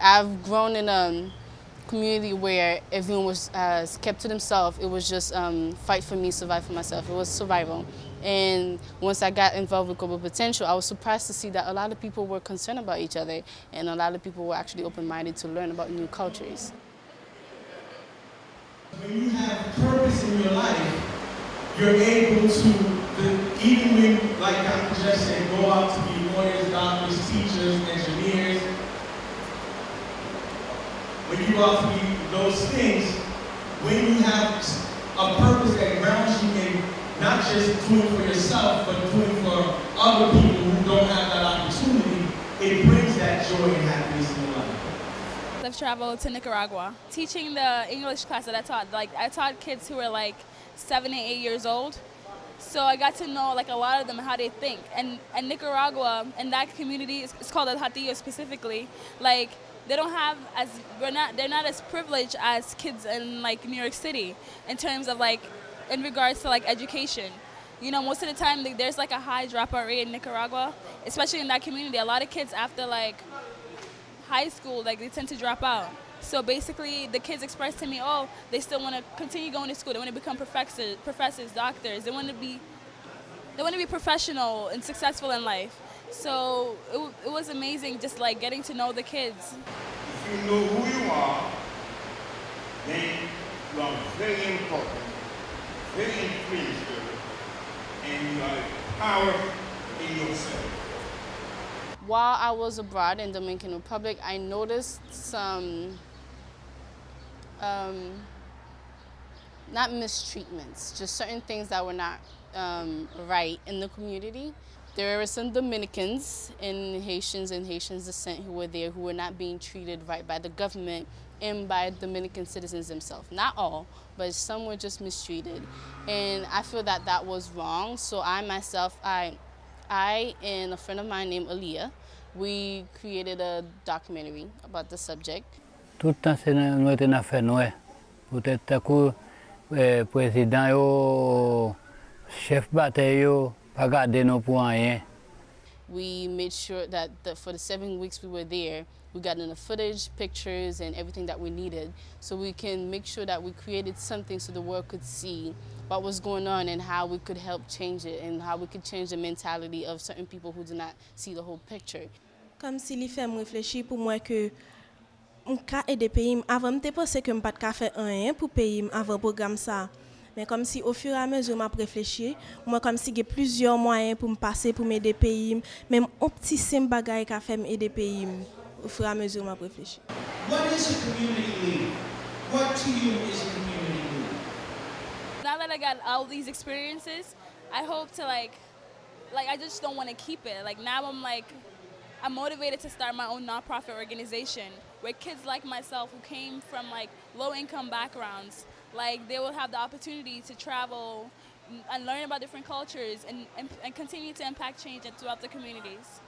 I've grown in a community where everyone was uh, kept to themselves. It was just um, fight for me, survive for myself. It was survival. And once I got involved with Global Potential, I was surprised to see that a lot of people were concerned about each other and a lot of people were actually open-minded to learn about new cultures. When you have purpose in your life, you're able to, even when, like Dr. Jeff said, go out to be lawyers, doctors, when you those things, when you have a purpose that grounds you in not just doing for yourself, but doing for other people who don't have that opportunity, it brings that joy and happiness in life. I've traveled to Nicaragua teaching the English class that I taught. Like I taught kids who were like seven and eight years old. So I got to know like a lot of them how they think. And and Nicaragua and that community it's called El Hatillo specifically. Like they don't have as we're not they're not as privileged as kids in like New York City in terms of like in regards to like education. You know, most of the time there's like a high dropout rate in Nicaragua, especially in that community. A lot of kids after like high school, like they tend to drop out. So basically, the kids express to me, oh, they still want to continue going to school. They want to become professors, professors, doctors. They want to be, they want to be professional and successful in life. So it, it was amazing, just like getting to know the kids. If you know who you are, then you are very important, very influential, and you are powerful in yourself. While I was abroad in Dominican Republic, I noticed some, um, not mistreatments, just certain things that were not um, right in the community. There were some Dominicans and Haitians and Haitians descent who were there who were not being treated right by the government and by Dominican citizens themselves. Not all, but some were just mistreated. And I feel that that was wrong. So I myself, I, I and a friend of mine named Aaliyah, we created a documentary about the subject. Tout temps c'est notre affaire noire. Peut-être que le président yo chef bataille pa gade nou pou anyen. We made sure that the, for the seven weeks we were there, we got enough footage, pictures, and everything that we needed so we can make sure that we created something so the world could see what was going on and how we could help change it and how we could change the mentality of certain people who do not see the whole picture. Kom si li fèm reflechi pou mwen ke m ka ede peyim avan, m te pose ke m pat ka fè anyen pou peyim avan program sa. Mais comme si au fur et à mesure m'a réfléchi, moi comme si j'ai plusieurs moyens pour me passer pour m'aider pays, même un petit simple bagage qu'a fait m'aider pays au fur et à mesure m'a réfléchi. What is a community leader? What to you is a community leader? Now that I got all these experiences, I hope to like, like I just don't want to keep it. Like now I'm like, I'm motivated to start my own nonprofit organization where kids like myself who came from like low income backgrounds, like they will have the opportunity to travel and learn about different cultures and, and, and continue to impact change throughout the communities.